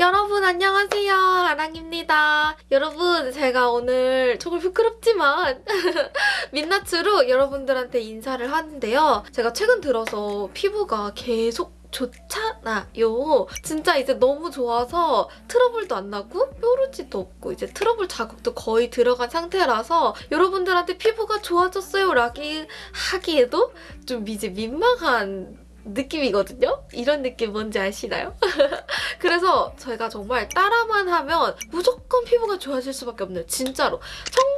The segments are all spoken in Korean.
여러분 안녕하세요 아랑입니다 여러분 제가 오늘 조금 부끄럽지만 민낯으로 여러분들한테 인사를 하는데요 제가 최근 들어서 피부가 계속 좋잖아요. 진짜 이제 너무 좋아서 트러블도 안 나고 뾰루지도 없고 이제 트러블 자국도 거의 들어간 상태라서 여러분들한테 피부가 좋아졌어요 라기 하기에도 좀 이제 민망한 느낌이거든요? 이런 느낌 뭔지 아시나요? 그래서 제가 정말 따라만 하면 무조건 피부가 좋아질 수밖에 없는 진짜로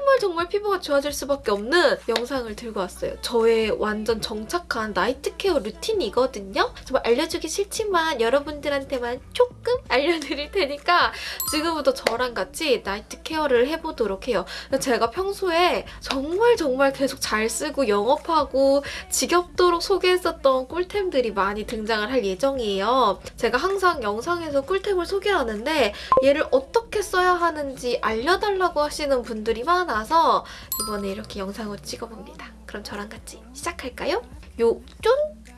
정말 정말 피부가 좋아질 수밖에 없는 영상을 들고 왔어요. 저의 완전 정착한 나이트 케어 루틴이거든요? 정말 알려주기 싫지만 여러분들한테만 조금 알려드릴 테니까 지금부터 저랑 같이 나이트 케어를 해보도록 해요. 제가 평소에 정말 정말 계속 잘 쓰고 영업하고 지겹도록 소개했었던 꿀템들이 많이 등장을 할 예정이에요. 제가 항상 영상에서 꿀템을 소개하는데 얘를 어떻게 써야 하는지 알려달라고 하시는 분들이 많아 서 이번에 이렇게 영상을 찍어봅니다. 그럼 저랑 같이 시작할까요? 요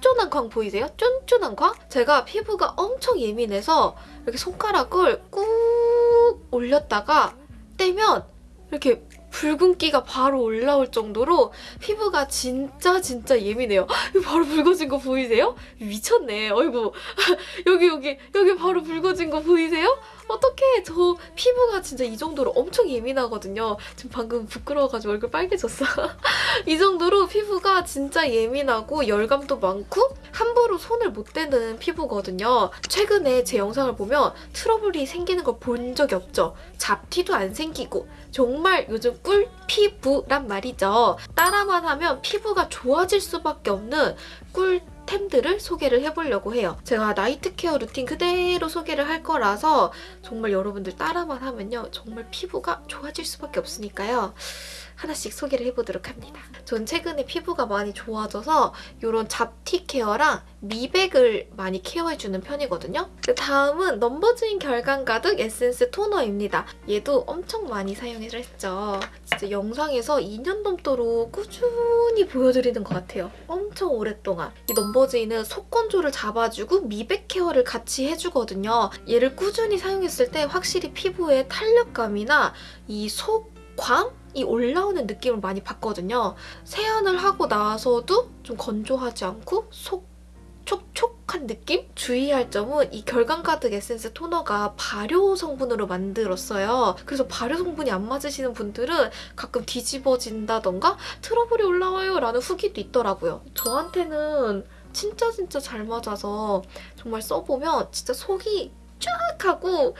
쫀쫀한 광 보이세요? 쫀쫀한 광? 제가 피부가 엄청 예민해서 이렇게 손가락을 꾹 올렸다가 떼면 이렇게 붉은기가 바로 올라올 정도로 피부가 진짜 진짜 예민해요. 바로 붉어진 거 보이세요? 미쳤네. 어이구 여기 여기 여기 바로 붉어진 거 보이세요? 어떡해 저 피부가 진짜 이 정도로 엄청 예민하거든요. 지금 방금 부끄러워가지고 얼굴 빨개졌어. 이 정도로 피부가 진짜 예민하고 열감도 많고 함부로 손을 못 대는 피부거든요. 최근에 제 영상을 보면 트러블이 생기는 걸 본 적이 없죠. 잡티도 안 생기고 정말 요즘 꿀 피부란 말이죠. 따라만 하면 피부가 좋아질 수밖에 없는 꿀 템들을 소개를 해보려고 해요. 제가 night care 루틴 그대로 소개를 할 거라서 정말 여러분들 따라만 하면요. 정말 피부가 좋아질 수밖에 없으니까요. 하나씩 소개를 해보도록 합니다. 전 최근에 피부가 많이 좋아져서 이런 잡티 care랑 미백을 많이 care해주는 편이거든요. 다음은 넘버즈인 결광 가득 에센스 토너입니다. 얘도 엄청 많이 사용을 했죠. 진짜 영상에서 2년 넘도록 꾸준히 보여드리는 것 같아요. 엄청 오랫동안. 이 넘버즈인은 속 건조를 잡아주고 미백 care를 같이 해주거든요. 얘를 꾸준히 사용했을 때 확실히 피부의 탄력감이나 이 속광? 이 올라오는 느낌을 많이 받거든요. 세안을 하고 나서도 좀 건조하지 않고 속 촉촉한 느낌? 주의할 점은 이 결감 가득 에센스 토너가 발효 성분으로 만들었어요. 그래서 발효 성분이 안 맞으시는 분들은 가끔 뒤집어진다던가 트러블이 올라와요 라는 후기도 있더라고요. 저한테는 진짜 진짜 잘 맞아서 정말 써보면 진짜 속이 쫙 하고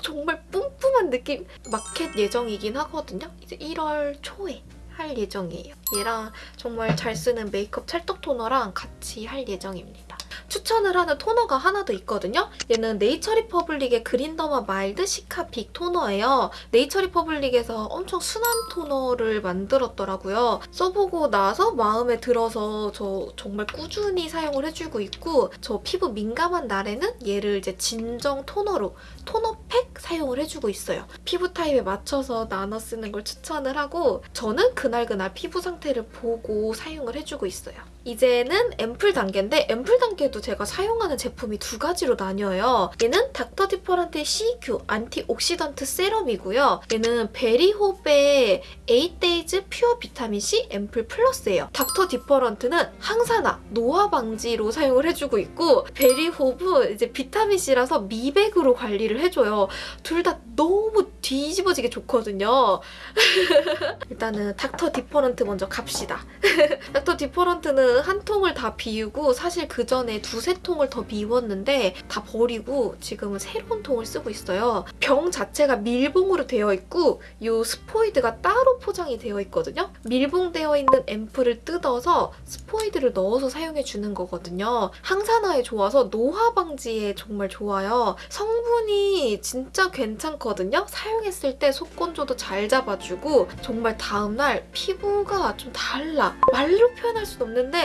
정말 뿜뿜한 느낌 마켓 예정이긴 하거든요. 이제 1월 초에 할 예정이에요. 얘랑 정말 잘 쓰는 메이크업 찰떡 토너랑 같이 할 예정입니다. 추천을 하는 토너가 하나 더 있거든요. 얘는 네이처리퍼블릭의 그린더마 마일드 시카 빅 토너예요. 네이처리퍼블릭에서 엄청 순한 토너를 만들었더라고요. 써보고 나서 마음에 들어서 저 정말 꾸준히 사용을 해주고 있고 저 피부 민감한 날에는 얘를 이제 진정 토너로 토너팩 사용을 해주고 있어요. 피부 타입에 맞춰서 나눠 쓰는 걸 추천을 하고 저는 그날그날 피부 상태를 보고 사용을 해주고 있어요. 이제는 앰플 단계인데 앰플 단계도 제가 사용하는 제품이 두 가지로 나뉘어요. 얘는 닥터 디퍼런트의 CQ 안티옥시던트 세럼이고요. 얘는 베리홉의 8days 퓨어 비타민C 앰플 플러스예요. 닥터 디퍼런트는 항산화, 노화 방지로 사용을 해주고 있고 베리홉은 이제 비타민C라서 미백으로 관리를 해줘요. 둘 다 너무 뒤집어지게 좋거든요. 일단은 닥터 디퍼런트 먼저 갑시다. 닥터 디퍼런트는 한 통을 다 비우고 사실 그 전에 두세 통을 더 비웠는데 다 버리고 지금은 새로운 통을 쓰고 있어요. 병 자체가 밀봉으로 되어 있고 이 스포이드가 따로 포장이 되어 있거든요. 밀봉되어 있는 앰플을 뜯어서 스포이드를 넣어서 사용해주는 거거든요. 항산화에 좋아서 노화 방지에 정말 좋아요. 성분이 진짜 괜찮거든요. 사용했을 때 속건조도 잘 잡아주고 정말 다음날 피부가 좀 달라. 말로 표현할 순 없는데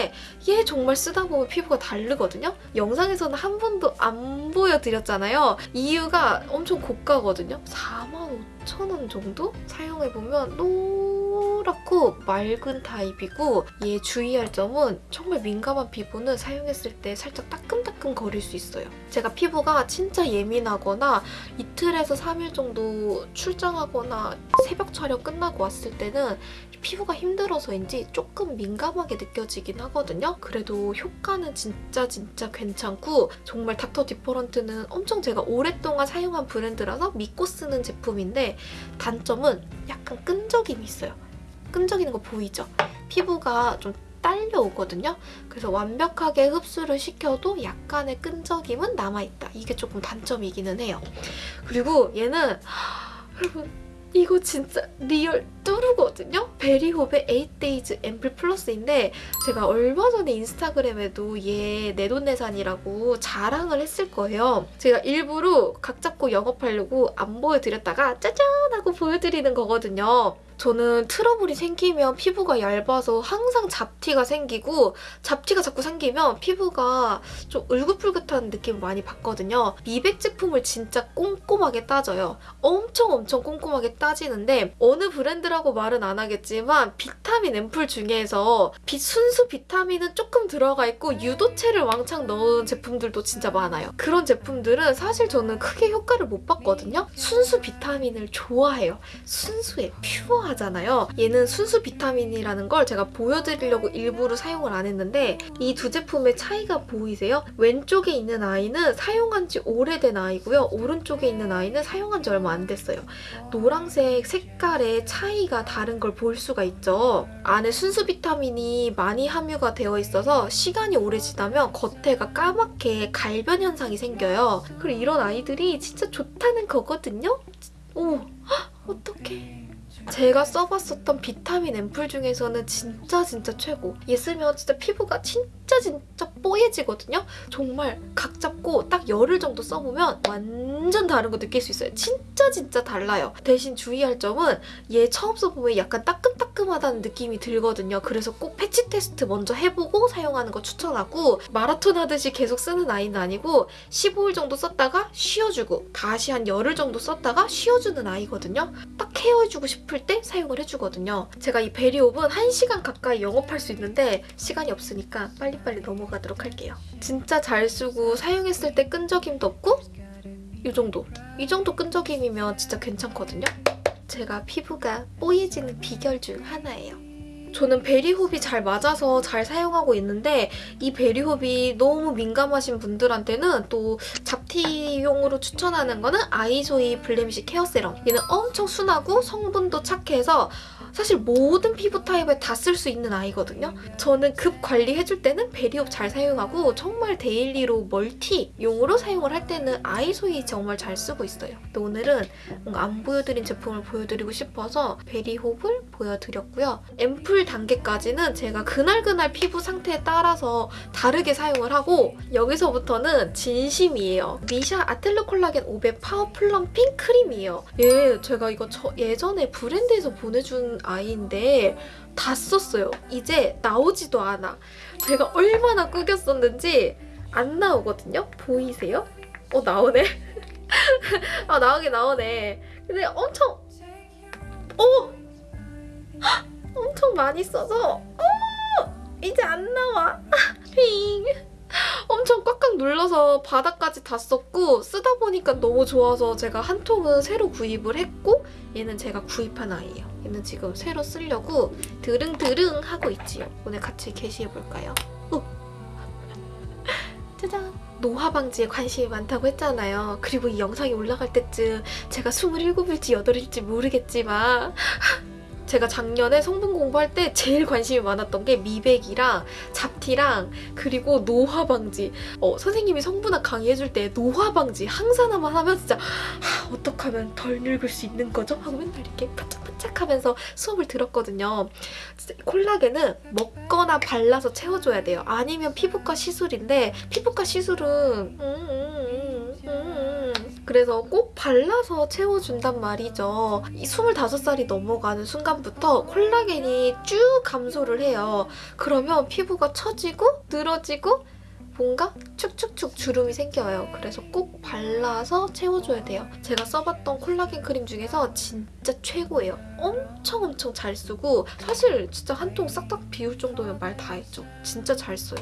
얘 정말 쓰다 보면 피부가 다르거든요. 영상에서는 한 번도 안 보여드렸잖아요. 이유가 엄청 고가거든요. 4만 5천 원 정도? 사용해보면 노 동그랗고 맑은 타입이고 얘 주의할 점은 정말 민감한 피부는 사용했을 때 살짝 따끔따끔 거릴 수 있어요. 제가 피부가 진짜 예민하거나 이틀에서 3일 정도 출장하거나 새벽 촬영 끝나고 왔을 때는 피부가 힘들어서인지 조금 민감하게 느껴지긴 하거든요. 그래도 효과는 진짜 진짜 괜찮고 정말 닥터 디퍼런트는 엄청 제가 오랫동안 사용한 브랜드라서 믿고 쓰는 제품인데 단점은 약간 끈적임이 있어요. 끈적이는 거 보이죠? 피부가 좀 딸려오거든요. 그래서 완벽하게 흡수를 시켜도 약간의 끈적임은 남아있다. 이게 조금 단점이기는 해요. 그리고 얘는 여러분 이거 진짜 real true거든요? 베리홉의 8days 앰플 플러스인데 제가 얼마 전에 인스타그램에도 얘 내돈내산이라고 자랑을 했을 거예요. 제가 일부러 각 잡고 영업하려고 안 보여드렸다가 짜잔 하고 보여드리는 거거든요. 저는 트러블이 생기면 피부가 얇아서 항상 잡티가 생기고 잡티가 자꾸 생기면 피부가 좀 울긋불긋한 느낌을 많이 받거든요. 미백 제품을 진짜 꼼꼼하게 따져요. 엄청 엄청 꼼꼼하게 따지는데 어느 브랜드라고 말은 안 하겠지만 비타민 앰플 중에서 비, 순수 비타민은 조금 들어가 있고 유도체를 왕창 넣은 제품들도 진짜 많아요. 그런 제품들은 사실 저는 크게 효과를 못 봤거든요. 순수 비타민을 좋아해요. 순수해, 퓨어 하잖아요. 얘는 순수 비타민이라는 걸 제가 보여드리려고 일부러 사용을 안 했는데 이 두 제품의 차이가 보이세요? 왼쪽에 있는 아이는 사용한 지 오래된 아이고요. 오른쪽에 있는 아이는 사용한 지 얼마 안 됐어요. 노란색 색깔의 차이가 다른 걸 볼 수가 있죠. 안에 순수 비타민이 많이 함유가 되어 있어서 시간이 오래 지나면 겉에가 까맣게 갈변 현상이 생겨요. 그리고 이런 아이들이 진짜 좋다는 거거든요. 오, 헉, 어떡해. 제가 써봤었던 비타민 앰플 중에서는 진짜 진짜 최고. 얘 쓰면 진짜 피부가 진짜 진짜 뽀얘지거든요. 정말 각 잡고 딱 열흘 정도 써보면 완전 다른 거 느낄 수 있어요. 진짜 진짜 달라요. 대신 주의할 점은 얘 처음 써보면 약간 따끔따끔하다는 느낌이 들거든요. 그래서 꼭 패치 테스트 먼저 해보고 사용하는 거 추천하고 마라톤 하듯이 계속 쓰는 아이는 아니고 15일 정도 썼다가 쉬어주고 다시 한 열흘 정도 썼다가 쉬어주는 아이거든요. 딱 care해주고 싶을 때 사용을 해주거든요. 제가 이 베리홉은 1시간 가까이 영업할 수 있는데 시간이 없으니까 빨리 빨리 넘어가도록 할게요. 진짜 잘 쓰고 사용했을 때 끈적임도 없고 이 정도. 이 정도 끈적임이면 진짜 괜찮거든요. 제가 피부가 뽀얘지는 비결 중 하나예요. 저는 베리홉이 잘 맞아서 잘 사용하고 있는데 이 베리홉이 너무 민감하신 분들한테는 또 잡티용으로 추천하는 거는 아이소이 블레미쉬 케어 세럼. 얘는 엄청 순하고 성분도 착해서 사실 모든 피부 타입에 다 쓸 수 있는 아이거든요. 저는 급 관리해줄 때는 베리홉 잘 사용하고 정말 daily로 multi용으로 사용을 할 때는 아이소이 정말 잘 쓰고 있어요. 오늘은 안 보여드린 제품을 보여드리고 싶어서 베리홉을 보여드렸고요. 앰플 단계까지는 제가 그날그날 피부 상태에 따라서 다르게 사용을 하고 여기서부터는 진심이에요. 미샤 아텔르 콜라겐 500 파워 플럼핑 크림이에요. 얘 제가 이거 저 예전에 브랜드에서 보내준 아이인데 다 썼어요. 이제 나오지도 않아. 제가 얼마나 꾸겼었는지 안 나오거든요. 보이세요? 어 나오네. 아 나오긴 나오네. 근데 엄청 어 엄청 많이 써서 어 이제 안 나와. 핑. 엄청 꽉꽉 눌러서 바닥까지 다 썼고 쓰다 보니까 너무 좋아서 제가 한 통은 새로 구입을 했고 얘는 제가 구입한 아이예요. 얘는 지금 새로 쓰려고 드릉드릉 하고 있지요. 오늘 같이 게시해볼까요? 어. 짜잔! 노화 방지에 관심이 많다고 했잖아요. 그리고 이 영상이 올라갈 때쯤 제가 27일지 8일지 모르겠지만 제가 작년에 성분 공부할 때 제일 관심이 많았던 게 미백이랑 잡티랑 그리고 노화 방지. 어, 선생님이 성분학 강의해줄 때 노화 방지 항산화만 하면 진짜 하, 어떻게 하면 덜 늙을 수 있는 거죠? 하고 맨날 이렇게 바짝바짝 하면서 수업을 들었거든요. 콜라겐은 먹거나 발라서 채워줘야 돼요. 아니면 피부과 시술인데 피부과 시술은 음, 음, 음, 음. 그래서 꼭 발라서 채워준단 말이죠. 이 25살이 넘어가는 순간부터 콜라겐이 쭉 감소를 해요. 그러면 피부가 처지고 늘어지고 뭔가 축축축 주름이 생겨요. 그래서 꼭 발라서 채워줘야 돼요. 제가 써봤던 콜라겐 크림 중에서 진짜 최고예요. 엄청 엄청 잘 쓰고 사실 진짜 한 통 싹싹 비울 정도면 말 다 했죠. 진짜 잘 써요.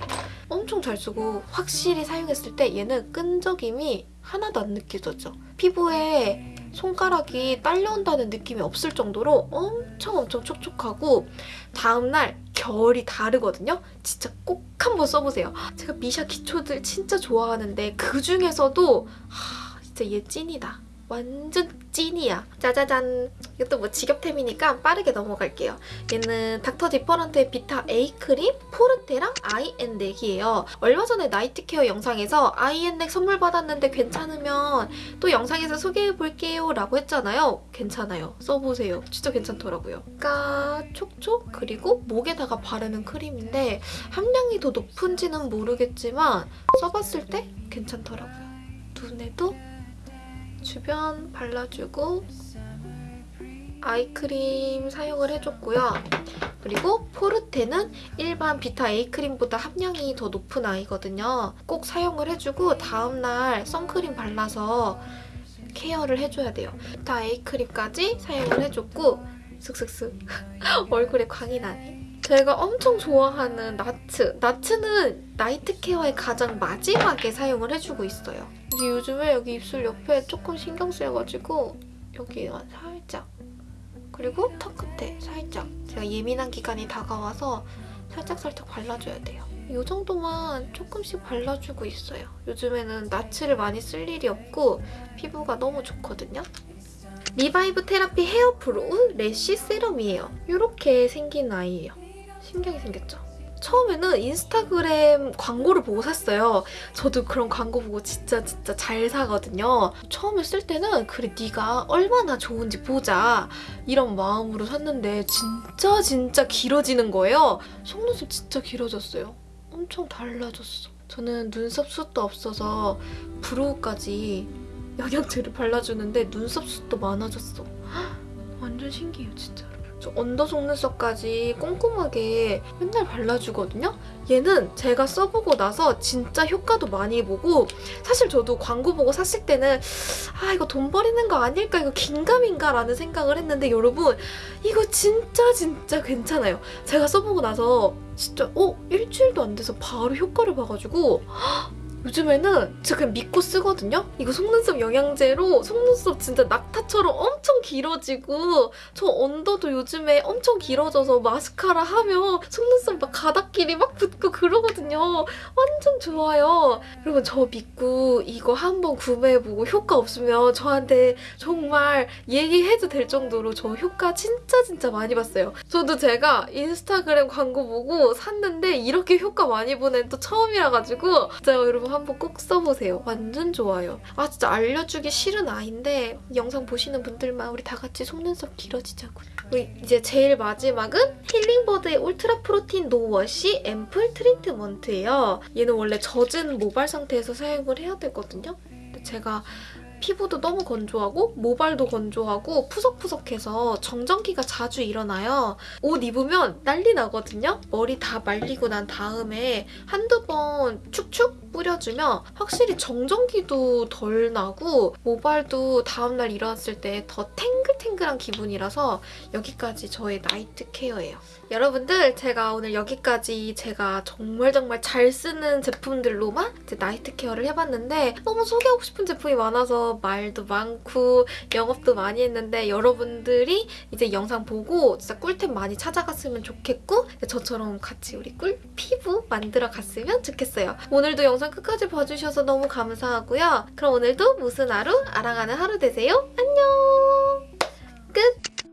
엄청 잘 쓰고 확실히 사용했을 때 얘는 끈적임이 하나도 안 느껴졌죠. 피부에 손가락이 딸려온다는 느낌이 없을 정도로 엄청 엄청 촉촉하고 다음날 결이 다르거든요. 진짜 꼭 한번 써보세요. 제가 미샤 기초들 진짜 좋아하는데 그 중에서도 하, 진짜 얘 찐이다. 완전 찐이야. 짜자잔. 이것도 뭐 직업템이니까 빠르게 넘어갈게요. 얘는 닥터 디퍼런트의 비타 A 크림, 포르테랑 아이앤 넥이에요. 얼마 전에 night care 영상에서 아이앤 넥 선물 받았는데 괜찮으면 또 영상에서 소개해볼게요 라고 했잖아요. 괜찮아요. 써보세요. 진짜 괜찮더라고요. 까, 촉촉, 그리고 목에다가 바르는 크림인데 함량이 더 높은지는 모르겠지만 써봤을 때 괜찮더라고요. 눈에도 주변 발라주고 아이크림 사용을 해줬고요. 그리고 포르테는 일반 비타 A 크림보다 함량이 더 높은 아이거든요. 꼭 사용을 해주고 다음날 선크림 발라서 케어를 해줘야 돼요. 비타 A 크림까지 사용을 해줬고 슥슥슥 얼굴에 광이 나네. 제가 엄청 좋아하는 나츠. 나츠는 나이트 케어의 가장 마지막에 사용을 해주고 있어요. 이게 요즘에 여기 입술 옆에 조금 신경 쓰여가지고 여기 살짝 그리고 턱 끝에 살짝 제가 예민한 기간이 다가와서 살짝살짝 발라줘야 돼요. 이 정도만 조금씩 발라주고 있어요. 요즘에는 나츠를 많이 쓸 일이 없고 피부가 너무 좋거든요. 리바이브 테라피 헤어 프로우 래쉬 세럼이에요. 이렇게 생긴 아이예요. 신기하게 생겼죠? 처음에는 인스타그램 광고를 보고 샀어요. 저도 그런 광고 보고 진짜 진짜 잘 사거든요. 처음에 쓸 때는 그래 네가 얼마나 좋은지 보자 이런 마음으로 샀는데 진짜 진짜 길어지는 거예요. 속눈썹 진짜 길어졌어요. 엄청 달라졌어. 저는 눈썹 숱도 없어서 브로우까지 영양제를 발라주는데 눈썹 숱도 많아졌어. 헉, 완전 신기해요 진짜로. 저 언더 속눈썹까지 꼼꼼하게 맨날 발라주거든요? 얘는 제가 써보고 나서 진짜 효과도 많이 보고 사실 저도 광고 보고 샀을 때는 아 이거 돈 버리는 거 아닐까 이거 긴가민가 라는 생각을 했는데 여러분 이거 진짜 진짜 괜찮아요. 제가 써보고 나서 진짜 어? 일주일도 안 돼서 바로 효과를 봐가지고 요즘에는 진짜 그냥 믿고 쓰거든요? 이거 속눈썹 영양제로 속눈썹 진짜 낙타처럼 엄청 길어지고 저 언더도 요즘에 엄청 길어져서 마스카라 하면 속눈썹 막 가닥끼리 막 붙고 그러거든요. 완전 좋아요. 여러분 저 믿고 이거 한번 구매해보고 효과 없으면 저한테 정말 얘기해도 될 정도로 저 효과 진짜 진짜 많이 봤어요. 저도 제가 인스타그램 광고 보고 샀는데 이렇게 효과 많이 보는 또 처음이라 가지고 진짜 여러분 한번 꼭 써보세요. 완전 좋아요. 아 진짜 알려주기 싫은 아이인데 영상 보시는 분들만 우리 다 같이 속눈썹 길어지자고. 우리 이제 제일 마지막은 힐링버드의 울트라 프로틴 no-wash 앰플 트리트먼트예요. 얘는 원래 젖은 모발 상태에서 사용을 해야 되거든요. 근데 제가 피부도 너무 건조하고 모발도 건조하고 푸석푸석해서 정전기가 자주 일어나요. 옷 입으면 난리 나거든요. 머리 다 말리고 난 다음에 한두 번 칙칙 뿌려주면 확실히 정전기도 덜 나고 모발도 다음날 일어났을 때 더 탱글탱글한 기분이라서 여기까지 저의 나이트 케어예요. 여러분들 제가 오늘 여기까지 제가 정말 정말 잘 쓰는 제품들로만 나이트 케어를 해봤는데 너무 소개하고 싶은 제품이 많아 서 말도 많고 영업도 많이 했는데 여러분들이 이제 영상 보고 진짜 꿀템 많이 찾아갔으면 좋겠고 저처럼 같이 우리 꿀 피부 만들어 갔으면 좋겠어요. 오늘도 영상 끝까지 봐주셔서 너무 감사하고요. 그럼 오늘도 무슨 하루? 알아가는 하루 되세요. 안녕! 끝!